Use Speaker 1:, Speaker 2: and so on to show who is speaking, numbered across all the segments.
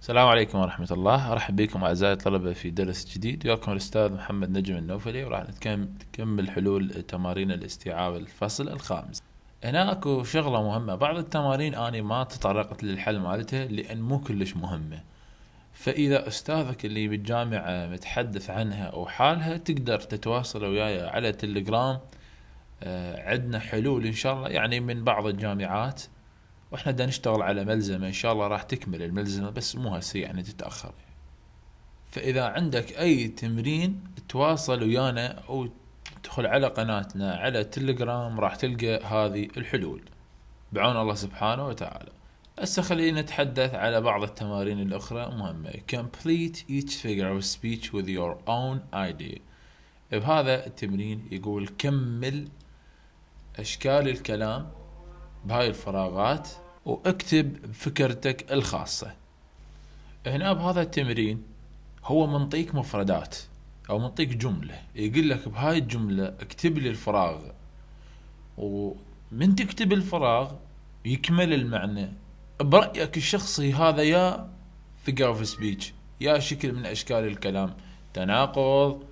Speaker 1: السلام عليكم ورحمة الله. أرحب بكم أعزائي الطلبة في درس جديد. وياكم الأستاذ محمد نجم النوفلي وراح نكمل حلول تمارين الاستيعاب الفصل الخامس. هنا أكو شغلة مهمة. بعض التمارين أنا ما تطرقت للحل مالتها لأن مو كلش مهمة. فإذا أستاذك اللي بالجامعة متحدث عنها أو حالها تقدر تتواصل وياي على تليجرام. آه، عندنا حلول إن شاء الله يعني من بعض الجامعات. وإحنا بدنا نشتغل على ملزمة إن شاء الله راح تكمل الملزمة بس مو هسه يعني تتأخر. فإذا عندك أي تمرين تواصل ويانا أو تدخل على قناتنا على تليجرام راح تلقى هذه الحلول. بعون الله سبحانه وتعالى. هسه خلينا نتحدث على بعض التمارين الأخرى مهمة. Complete each figure of speech with your own idea بهذا التمرين يقول كمل أشكال الكلام بهاي الفراغات واكتب فكرتك الخاصة. هنا بهذا التمرين هو منطيك مفردات أو منطيك جملة. يقول لك بهاي الجملة اكتب لي الفراغ. ومن تكتب الفراغ يكمل المعنى. برأيك الشخصي هذا يا figure of speech يا شكل من أشكال الكلام. تناقض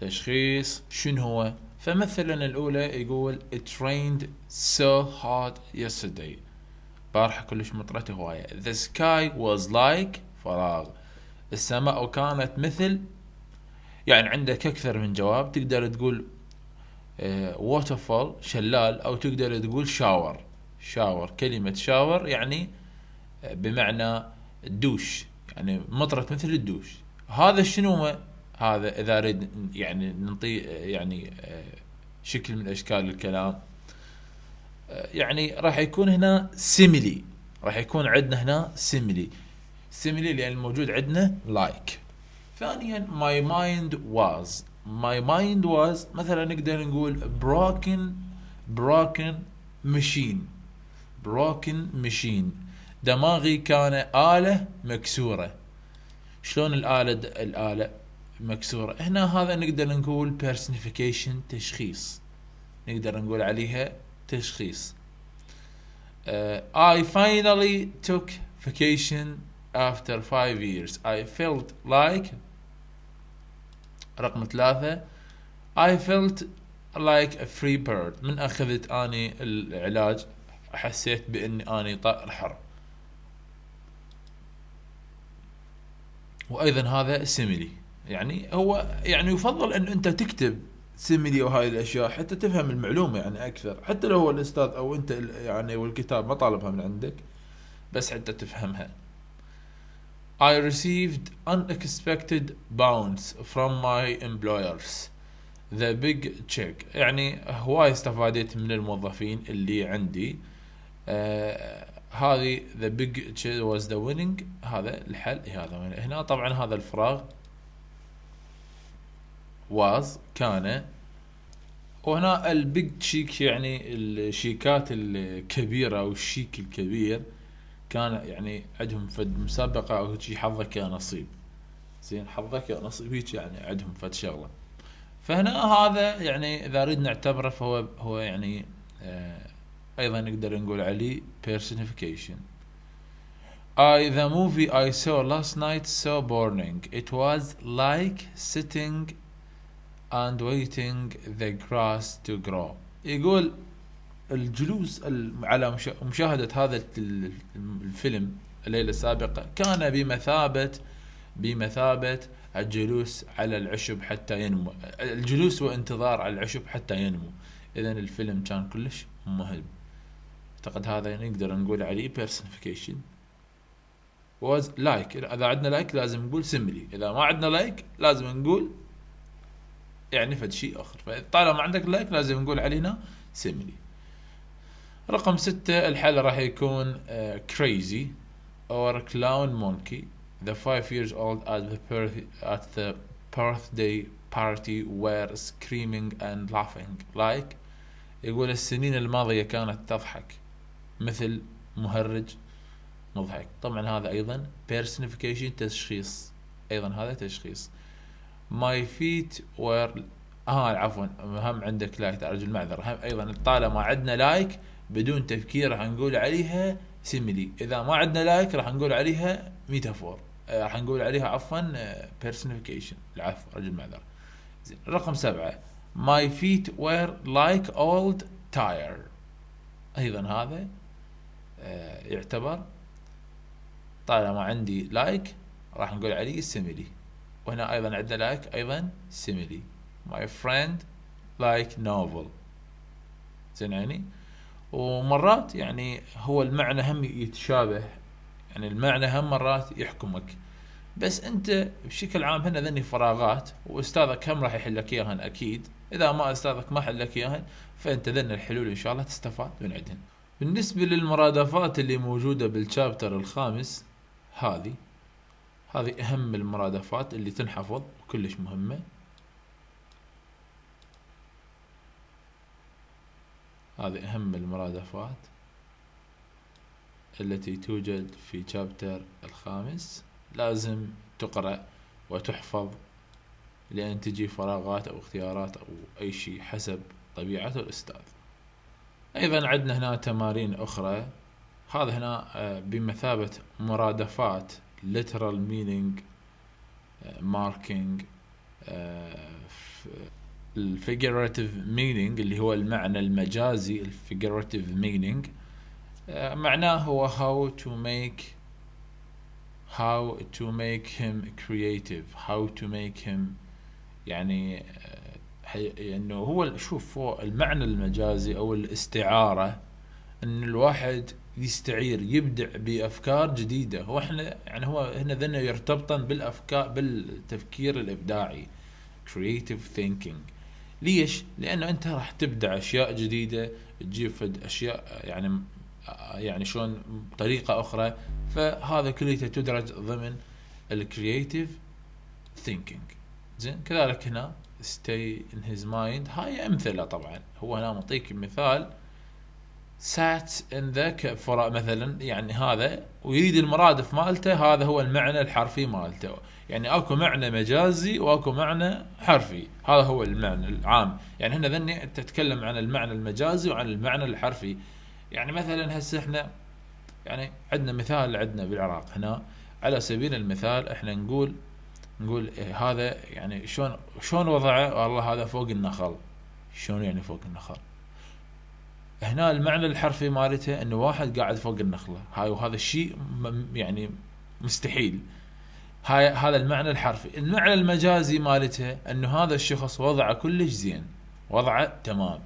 Speaker 1: تشخيص شنو هو؟ فمثلا الأولى يقول it rained so hard yesterday. بارحة كلش مطرت هواية. The sky was like فراغ السماء كانت مثل يعني عندك أكثر من جواب. تقدر تقول ووترفول آه، شلال أو تقدر تقول شاور شاور كلمة شاور يعني آه، بمعنى الدوش يعني مطرت مثل الدوش. هذا شنو هذا إذا أريد يعني نعطي يعني آه، شكل من أشكال الكلام آه، يعني راح يكون هنا simile راح يكون عندنا هنا simile simile لأن الموجود عندنا like ثانيا my mind was. my mind was مثلا نقدر نقول broken broken machine. broken machine. دماغي كان آلة مكسورة. شلون الآلة الآلة؟ مكسورة. هنا هذا نقدر نقول personification تشخيص. نقدر نقول عليها تشخيص. uh, I finally took vacation after five years. I felt like رقم ثلاثة I felt like a free bird. من أخذت أني العلاج؟ حسيت بأني أني طائر حر. وأيضا هذا سيميلي يعني هو يعني يفضل أن أنت تكتب سيميلي وهاي الأشياء حتى تفهم المعلومة يعني أكثر. حتى لو هو الأستاذ أو أنت يعني والكتاب ما طالبها من عندك بس حتى تفهمها. I received unexpected bounce from my employers. The big check. يعني هواي استفادت من الموظفين اللي عندي. آه هذه the big check was the winning. هذا الحل. هذا هنا طبعا هذا الفراغ was كان وهنا ال big check يعني الشيكات الكبيرة أو الشيك الكبير كان يعني عندهم فد مسابقة أو شي حظك يا نصيب. زين حظك يا نصيب هيك يعني عندهم فد شغلة. فهنا هذا يعني إذا نريد نعتبره فهو هو يعني آه أيضا نقدر نقول عليه personification. I the movie I saw last night so boring. It was like sitting and waiting the grass to grow. يقول الجلوس على مشاهدة هذا الفيلم الليلة السابقة كان بمثابة بمثابة الجلوس على العشب حتى ينمو. الجلوس وانتظار على العشب حتى ينمو. اذا الفيلم كان كلش مهم. أعتقد هذا نقدر نقول عليه personification. Was like. إذا عندنا like لازم نقول simile إذا ما عندنا like لازم نقول يعني فد شيء آخر. فطالما عندك like لازم نقول علينا simile رقم ستة الحل راح يكون crazy or clown monkey the five years old at the birth at the birthday party were screaming and laughing like. يقول السنين الماضية كانت تضحك. مثل مهرج مضحك. طبعا هذا أيضا personification تشخيص. أيضا هذا تشخيص. My feet were آه عفوا هم عندك like ارجو المعذره هم أيضا طالما عندنا like بدون تفكير راح نقول عليها simile إذا ما عندنا like راح نقول عليها metaphor آه، راح نقول عليها عفوا personification العفو رجل معذرة. زين رقم سبعة. My feet were like old tire. أيضا هذا آه، يعتبر طالما عندي like راح نقول عليه simile وهنا أيضا عندنا like أيضا simile my friend like novel. زين يعني؟ ومرات يعني هو المعنى هم يتشابه. يعني المعنى هم مرات يحكمك. بس أنت بشكل عام هنا ذني فراغات وأستاذك هم راح يحل لك إياهن أكيد. إذا ما أستاذك ما حل لك إياهن فأنت ذن الحلول إن شاء الله تستفاد من عندهن. بالنسبة للمرادفات اللي موجودة بالشابتر الخامس هذه. هذه أهم المرادفات اللي تنحفظ وكلش مهمة. هذه أهم المرادفات التي توجد في شابتر الخامس. لازم تقرأ وتحفظ لأن تجي فراغات أو اختيارات أو أي شيء حسب طبيعة الأستاذ. أيضا عندنا هنا تمارين أخرى. هذا هنا آه، بمثابة مرادفات literal meaning آه، marking ال figurative meaning اللي هو المعنى المجازي ال figurative meaning معناه هو how to make how to make him creative how to make him يعني انه هو شوف هو المعنى المجازي أو الاستعارة إن الواحد يستعير يبدع بأفكار جديدة. هو إحنا يعني هو هنا ذنه يرتبطن بالأفكار بالتفكير الإبداعي creative thinking. ليش؟ لأنه أنت راح تبدع أشياء جديدة تجيب فد أشياء يعني يعني شلون بطريقه أخرى. فهذا كله تدرج ضمن ال creative thinking زين؟ كذلك هنا stay in his mind. هاي أمثلة طبعا. هو هنا معطيك مثال sat in the مثلا يعني هذا ويريد المرادف مالته هذا هو المعنى الحرفي مالته. يعني أكو معنى مجازي وأكو معنى حرفي. هذا هو المعنى العام. يعني هنا ذني تتكلم عن المعنى المجازي وعن المعنى الحرفي. يعني مثلا هسه إحنا يعني عندنا مثال عندنا بالعراق. هنا على سبيل المثال إحنا نقول نقول هذا يعني شلون شلون وضعه؟ والله هذا فوق النخل. شلون يعني فوق النخل؟ هنا المعنى الحرفي مالته إنه واحد قاعد فوق النخلة. هاي وهذا الشيء يعني مستحيل. هاي هذا المعنى الحرفي. المعنى المجازي مالته إنه هذا الشخص وضعه كلش زين. وضعه تمام.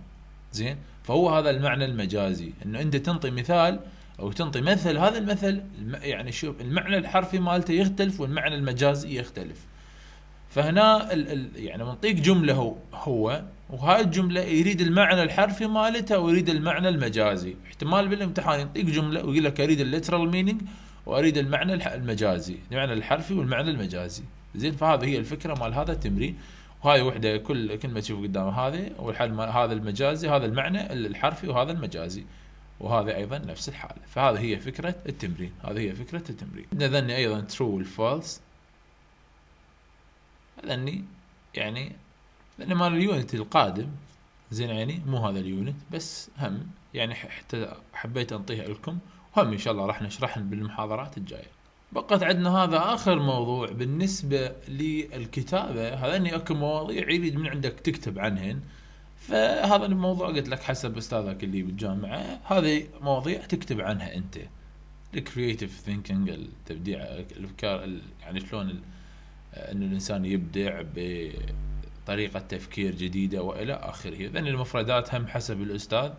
Speaker 1: زين؟ فهو هذا المعنى المجازي. إنه أنت تنطي مثال أو تنطي مثل. هذا المثل يعني شوف المعنى الحرفي مالته يختلف والمعنى المجازي يختلف. فهنا ال ال يعني منطيك جملة هو, هو وهاي الجملة يريد المعنى الحرفي مالته ويريد المعنى المجازي. احتمال بالامتحان يعطيك جملة ويقول لك أريد ال literal meaning وأريد المعنى المجازي المعنى الحرفي والمعنى المجازي. زين فهذه هي الفكرة مال هذا التمرين. وهاي وحدة كل كلمه تشوف قدام هذه والحل هذا المجازي هذا المعنى الحرفي وهذا المجازي. وهذا أيضا نفس الحالة. فهذه هي فكرة التمرين. هذه هي فكرة التمرين. ذني أيضا true وال false ذني يعني لأن مال ال unit القادم. زين يعني مو هذا ال unit بس هم يعني حتى حبيت أنطيها لكم. هم إن شاء الله راح نشرحهم بالمحاضرات الجاية. بقت عندنا هذا آخر موضوع بالنسبة للكتابة. هذا إني أكو مواضيع يريد من عندك تكتب عنهن. فهذا الموضوع قلت لك حسب أستاذك اللي بالجامعة. هذه مواضيع تكتب عنها أنت. ال creative thinking التبديع الأفكار يعني شلون انه الإنسان يبدع بطريقة تفكير جديدة وإلى آخره. ذن المفردات هم حسب الأستاذ.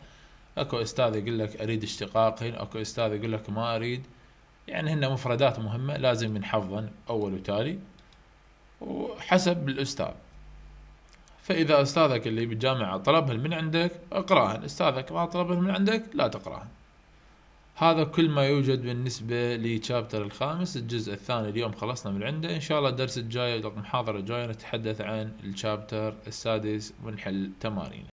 Speaker 1: أكو أستاذ يقول لك أريد اشتقاقين أكو أستاذ يقول لك ما أريد. يعني هن مفردات مهمة لازم نحفظن أول وتالي. وحسب الأستاذ. فإذا أستاذك اللي بالجامعة طلبهن من عندك اقرأهن. أستاذك ما طلبهن من عندك لا تقرأهن. هذا كل ما يوجد بالنسبة لشابتر الخامس الجزء الثاني اليوم خلصنا من عنده. إن شاء الله الدرس الجاي المحاضرة الجاية نتحدث عن الشابتر السادس ونحل تمارين